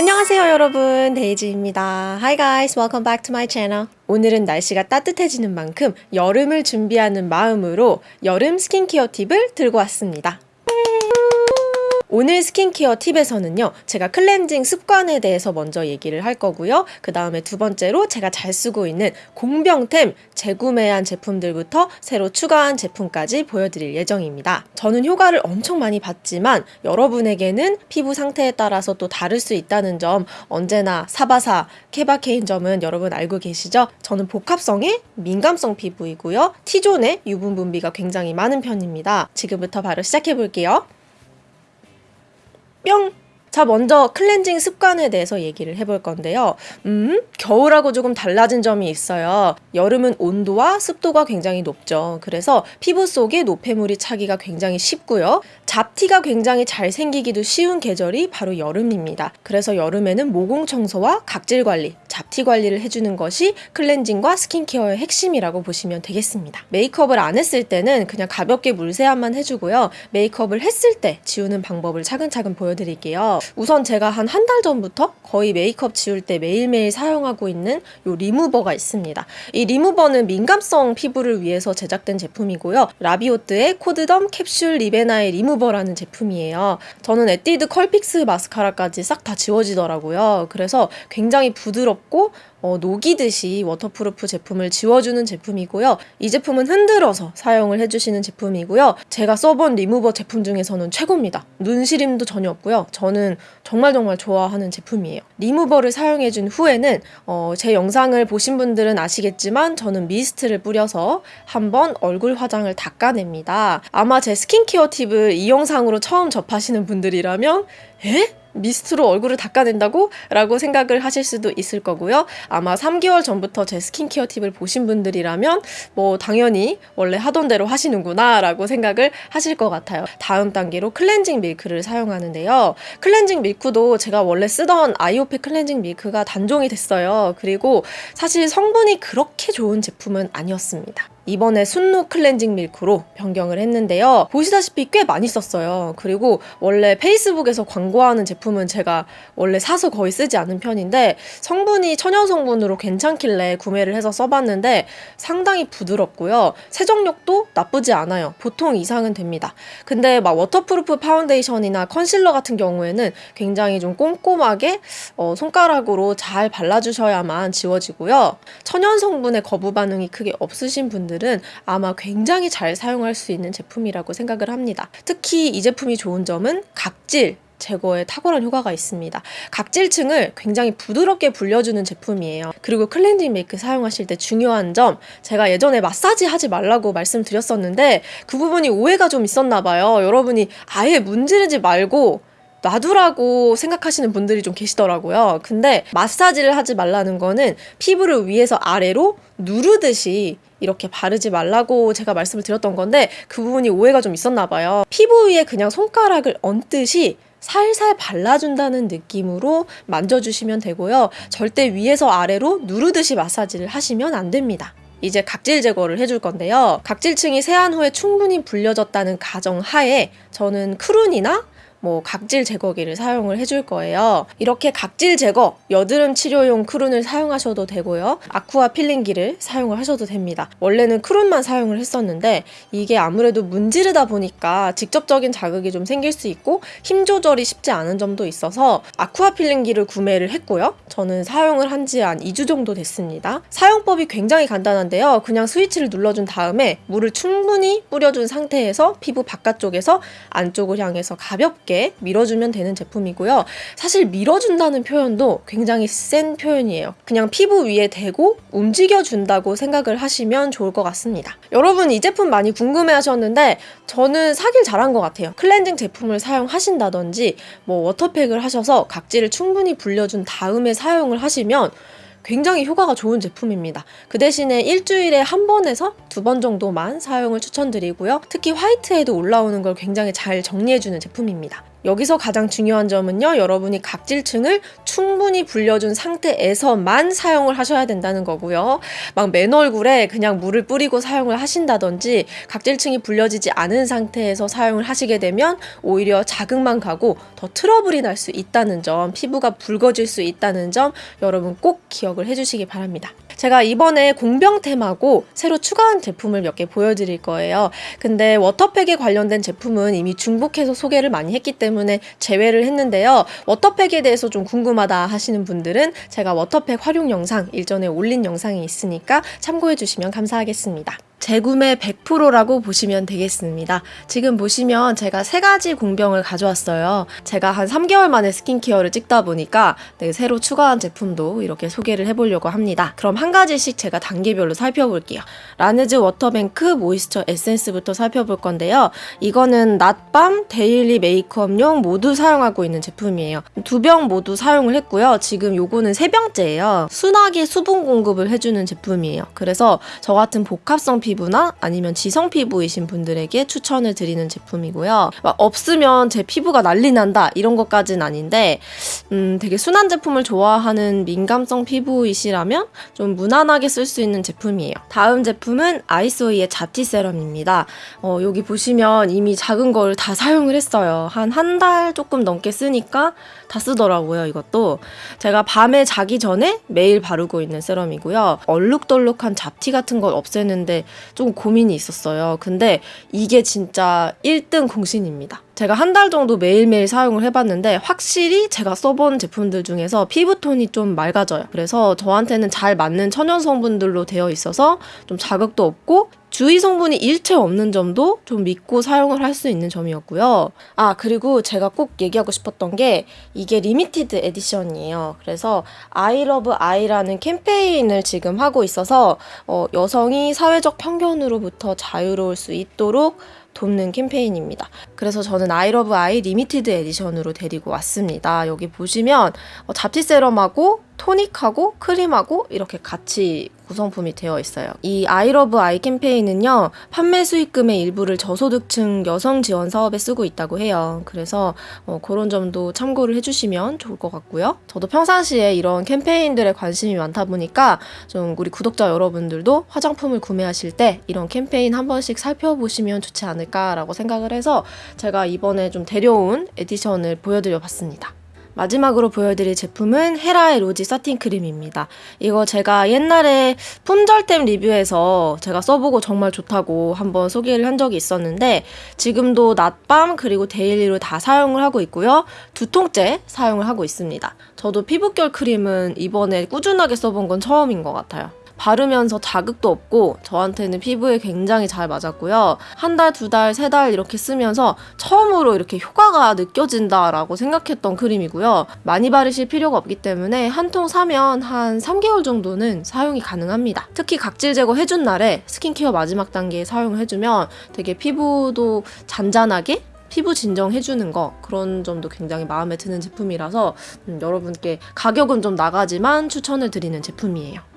안녕하세요 여러분. 데이지입니다. Hi guys. Welcome back to my channel. 오늘은 날씨가 따뜻해지는 만큼 여름을 준비하는 마음으로 여름 스킨케어 팁을 들고 왔습니다 오늘 스킨케어 팁에서는요 제가 클렌징 습관에 대해서 먼저 얘기를 할 거고요. 그 다음에 두 번째로 제가 잘 쓰고 있는 공병템 재구매한 제품들부터 새로 추가한 제품까지 보여드릴 예정입니다. 저는 효과를 엄청 많이 봤지만 여러분에게는 피부 상태에 따라서 또 다를 수 있다는 점 언제나 사바사 케바케인 점은 여러분 알고 계시죠? 저는 복합성의 민감성 피부이고요. T존의 유분 분비가 굉장히 많은 편입니다. 지금부터 바로 시작해 볼게요 뿅! 자, 먼저 클렌징 습관에 대해서 얘기를 해볼 건데요. 음, 겨울하고 조금 달라진 점이 있어요. 여름은 온도와 습도가 굉장히 높죠. 그래서 피부 속에 노폐물이 차기가 굉장히 쉽고요. 잡티가 굉장히 잘 생기기도 쉬운 계절이 바로 여름입니다. 그래서 여름에는 모공 청소와 각질 관리, 잡티 관리를 해주는 것이 클렌징과 스킨케어의 핵심이라고 보시면 되겠습니다. 메이크업을 안 했을 때는 그냥 가볍게 물세안만 해주고요. 메이크업을 했을 때 지우는 방법을 차근차근 보여드릴게요. 우선 제가 한 한 달 전부터 거의 메이크업 지울 때 매일매일 사용하고 있는 이 리무버가 있습니다. 이 리무버는 민감성 피부를 위해서 제작된 제품이고요. 라비오뜨의 코드덤 캡슐 lip and eye 리무버 라는 제품이에요. 저는 에뛰드 컬픽스 마스카라까지 싹 다 지워지더라고요. 그래서 굉장히 부드럽고 어, 녹이듯이 워터프루프 제품을 지워주는 제품이고요. 이 제품은 흔들어서 사용을 해주시는 제품이고요. 제가 써본 리무버 제품 중에서는 최고입니다. 눈 시림도 전혀 없고요. 저는 정말 정말 좋아하는 제품이에요. 리무버를 사용해준 후에는 어, 제 영상을 보신 분들은 아시겠지만 저는 미스트를 뿌려서 한번 얼굴 화장을 닦아냅니다. 아마 제 스킨케어 팁을 이 영상으로 처음 접하시는 분들이라면 에? 미스트로 얼굴을 닦아낸다고? 라고 생각을 하실 수도 있을 거고요. 아마 3개월 전부터 제 스킨케어 팁을 보신 분들이라면 뭐 당연히 원래 하던 대로 하시는구나 라고 생각을 하실 것 같아요. 다음 단계로 클렌징 밀크를 사용하는데요. 클렌징 밀크도 제가 원래 쓰던 아이오페 클렌징 밀크가 단종이 됐어요. 그리고 사실 성분이 그렇게 좋은 제품은 아니었습니다. 이번에 순노 클렌징 밀크로 변경을 했는데요. 보시다시피 꽤 많이 썼어요. 그리고 원래 페이스북에서 광고하는 제품은 제가 원래 사서 거의 쓰지 않은 편인데 성분이 천연 성분으로 괜찮길래 구매를 해서 써봤는데 상당히 부드럽고요. 세정력도 나쁘지 않아요. 보통 이상은 됩니다. 근데 막 waterproof 파운데이션이나 컨실러 같은 경우에는 굉장히 좀 꼼꼼하게 어, 손가락으로 잘 발라주셔야만 지워지고요. 천연 성분의 거부 반응이 크게 없으신 분들 분들은 아마 굉장히 잘 사용할 수 있는 제품이라고 생각을 합니다. 특히 이 제품이 좋은 점은 각질, 제거에 탁월한 효과가 있습니다. 각질층을 굉장히 부드럽게 불려주는 제품이에요. 그리고 클렌징 밀크 사용하실 때 중요한 점 제가 예전에 마사지 하지 말라고 말씀드렸었는데 그 부분이 오해가 좀 있었나 봐요. 여러분이 아예 문지르지 말고 놔두라고 생각하시는 분들이 좀 계시더라고요. 근데 마사지를 하지 말라는 거는 피부를 위에서 아래로 누르듯이 이렇게 바르지 말라고 제가 말씀을 드렸던 건데 그 부분이 오해가 좀 있었나 봐요. 피부 위에 그냥 손가락을 얹듯이 살살 발라준다는 느낌으로 만져주시면 되고요. 절대 위에서 아래로 누르듯이 마사지를 하시면 안 됩니다. 이제 각질 제거를 해줄 건데요. 각질층이 세안 후에 충분히 불려졌다는 가정 하에 저는 크룬이나 뭐 각질 제거기를 사용을 해줄 거예요. 이렇게 각질 제거, 여드름 치료용 크룬을 사용하셔도 되고요. 아쿠아 필링기를 사용을 하셔도 됩니다. 원래는 크룬만 사용을 했었는데 이게 아무래도 문지르다 보니까 직접적인 자극이 좀 생길 수 있고 힘 조절이 쉽지 않은 점도 있어서 아쿠아 필링기를 구매를 했고요. 저는 사용을 한 지 한 2주 정도 됐습니다. 사용법이 굉장히 간단한데요. 그냥 스위치를 눌러준 다음에 물을 충분히 뿌려준 상태에서 피부 바깥쪽에서 안쪽을 향해서 가볍게 가볍게 밀어주면 되는 제품이고요. 사실 밀어준다는 표현도 굉장히 센 표현이에요. 그냥 피부 위에 대고 움직여준다고 생각을 하시면 좋을 것 같습니다. 여러분 이 제품 많이 궁금해 하셨는데 저는 사길 잘한 것 같아요. 클렌징 제품을 사용하신다든지 뭐 워터팩을 하셔서 각질을 충분히 불려준 다음에 사용을 하시면 굉장히 효과가 좋은 제품입니다. 그 대신에 일주일에 한 번에서 두 번 정도만 사용을 추천드리고요. 특히 화이트에도 올라오는 걸 굉장히 잘 정리해주는 제품입니다. 여기서 가장 중요한 점은요, 여러분이 각질층을 충분히 불려준 상태에서만 사용을 하셔야 된다는 거고요. 막 맨 얼굴에 그냥 물을 뿌리고 사용을 하신다든지 각질층이 불려지지 않은 상태에서 사용을 하시게 되면 오히려 자극만 가고 더 트러블이 날 수 있다는 점, 피부가 붉어질 수 있다는 점 여러분 꼭 기억을 해주시기 바랍니다. 제가 이번에 공병템하고 새로 추가한 제품을 몇 개 보여드릴 거예요. 근데 워터팩에 관련된 제품은 이미 중복해서 소개를 많이 했기 때문에 제외를 했는데요. 워터팩에 대해서 좀 궁금하다 하시는 분들은 제가 워터팩 활용 영상 일전에 올린 영상이 있으니까 참고해 주시면 감사하겠습니다. 재구매 100%라고 보시면 되겠습니다. 지금 보시면 제가 세 가지 공병을 가져왔어요. 제가 한 3개월 만에 스킨케어를 찍다 보니까 네, 새로 추가한 제품도 이렇게 소개를 해보려고 합니다. 그럼 한 가지씩 제가 단계별로 살펴볼게요. 라네즈 워터뱅크 모이스처 에센스부터 살펴볼 건데요. 이거는 낮밤, daily 메이크업용 모두 사용하고 있는 제품이에요. 두 병 모두 사용을 했고요. 지금 요거는 세 병째예요. 순하게 수분 공급을 해주는 제품이에요. 그래서 저 같은 복합성 피 부나 아니면 지성 피부이신 분들에게 추천을 드리는 제품이고요. 막 없으면 제 피부가 난리 난다 이런 것까지는 아닌데 음, 되게 순한 제품을 좋아하는 민감성 피부이시라면 좀 무난하게 쓸 수 있는 제품이에요. 다음 제품은 아이소이의 자티 세럼입니다. 어, 여기 보시면 이미 작은 걸 다 사용을 했어요. 한 한 달 조금 넘게 쓰니까 다 쓰더라고요, 이것도. 제가 밤에 자기 전에 매일 바르고 있는 세럼이고요. 얼룩덜룩한 잡티 같은 걸 없애는데 좀 고민이 있었어요. 근데 이게 진짜 1등 공신입니다. 제가 한 달 정도 매일매일 사용을 해봤는데 확실히 제가 써본 제품들 중에서 피부톤이 좀 맑아져요. 그래서 저한테는 잘 맞는 천연 성분들로 되어 있어서 좀 자극도 없고 주의 성분이 일체 없는 점도 좀 믿고 사용을 할 수 있는 점이었고요. 아, 그리고 제가 꼭 얘기하고 싶었던 게 이게 limited edition이에요. 그래서 아이러브 아이라는 캠페인을 지금 하고 있어서 어, 여성이 사회적 편견으로부터 자유로울 수 있도록 돕는 캠페인입니다. 그래서 저는 아이러브 아이 limited edition으로 데리고 왔습니다. 여기 보시면 어, 잡티 세럼하고 토닉하고 크림하고 이렇게 같이 구성품이 되어 있어요. 이 아이러브 아이 캠페인은요, 판매 수익금의 일부를 저소득층 여성 지원 사업에 쓰고 있다고 해요. 그래서 어, 그런 점도 참고를 해주시면 좋을 것 같고요. 저도 평상시에 이런 캠페인들에 관심이 많다 보니까 좀 우리 구독자 여러분들도 화장품을 구매하실 때 이런 캠페인 한 번씩 살펴보시면 좋지 않을까 라고 생각을 해서 제가 이번에 좀 데려온 edition을 보여드려 봤습니다. 마지막으로 보여드릴 제품은 헤라의 로지 사틴 크림입니다. 이거 제가 옛날에 품절템 리뷰에서 제가 써보고 정말 좋다고 한번 소개를 한 적이 있었는데 지금도 낮밤 그리고 daily로 다 사용을 하고 있고요. 두 통째 사용을 하고 있습니다. 저도 피부결 크림은 이번에 꾸준하게 써본 건 처음인 것 같아요. 바르면서 자극도 없고 저한테는 피부에 굉장히 잘 맞았고요. 한 달, 두 달, 세 달 이렇게 쓰면서 처음으로 이렇게 효과가 느껴진다라고 생각했던 크림이고요. 많이 바르실 필요가 없기 때문에 한 통 사면 한 3개월 정도는 사용이 가능합니다. 특히 각질 제거 해준 날에 스킨케어 마지막 단계에 사용을 해주면 되게 피부도 잔잔하게 피부 진정해주는 거 그런 점도 굉장히 마음에 드는 제품이라서 음, 여러분께 가격은 좀 나가지만 추천을 드리는 제품이에요.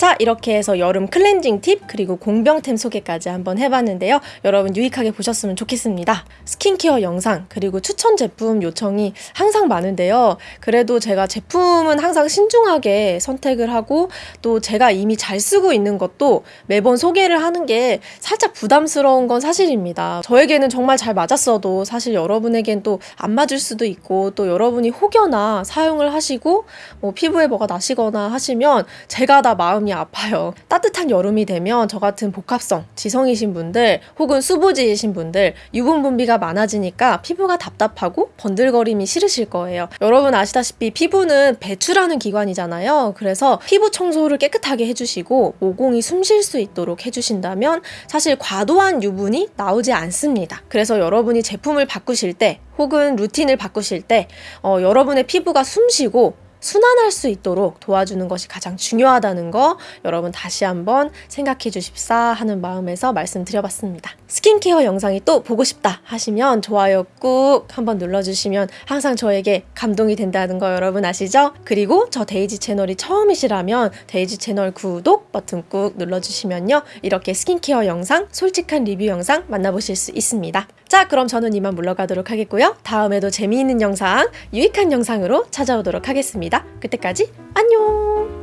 자, 이렇게 해서 여름 클렌징 팁 그리고 공병템 소개까지 한번 해봤는데요. 여러분 유익하게 보셨으면 좋겠습니다. 스킨케어 영상 그리고 추천 제품 요청이 항상 많은데요. 그래도 제가 제품은 항상 신중하게 선택을 하고 또 제가 이미 잘 쓰고 있는 것도 매번 소개를 하는 게 살짝 부담스러운 건 사실입니다. 저에게는 정말 잘 맞았어도 사실 여러분에겐 또 안 맞을 수도 있고 또 여러분이 혹여나 사용을 하시고 뭐 피부에 뭐가 나시거나 하시면 제가 다 마음이 마음이 아파요. 따뜻한 여름이 되면 저 같은 복합성, 지성이신 분들 혹은 수부지이신 분들 유분 분비가 많아지니까 피부가 답답하고 번들거림이 싫으실 거예요. 여러분 아시다시피 피부는 배출하는 기관이잖아요. 그래서 피부 청소를 깨끗하게 해주시고 모공이 숨 쉴 수 있도록 해주신다면 사실 과도한 유분이 나오지 않습니다. 그래서 여러분이 제품을 바꾸실 때 혹은 루틴을 바꾸실 때 어, 여러분의 피부가 숨쉬고 순환할 수 있도록 도와주는 것이 가장 중요하다는 거 여러분 다시 한번 생각해 주십사 하는 마음에서 말씀드려봤습니다. 스킨케어 영상이 또 보고 싶다 하시면 좋아요 꾹 한번 눌러주시면 항상 저에게 감동이 된다는 거 여러분 아시죠? 그리고 저 데이지 채널이 처음이시라면 데이지 채널 구독 버튼 꾹 눌러주시면요. 이렇게 스킨케어 영상, 솔직한 리뷰 영상 만나보실 수 있습니다. 자, 그럼 저는 이만 물러가도록 하겠고요. 다음에도 재미있는 영상, 유익한 영상으로 찾아오도록 하겠 습니다. 그때까지 안녕!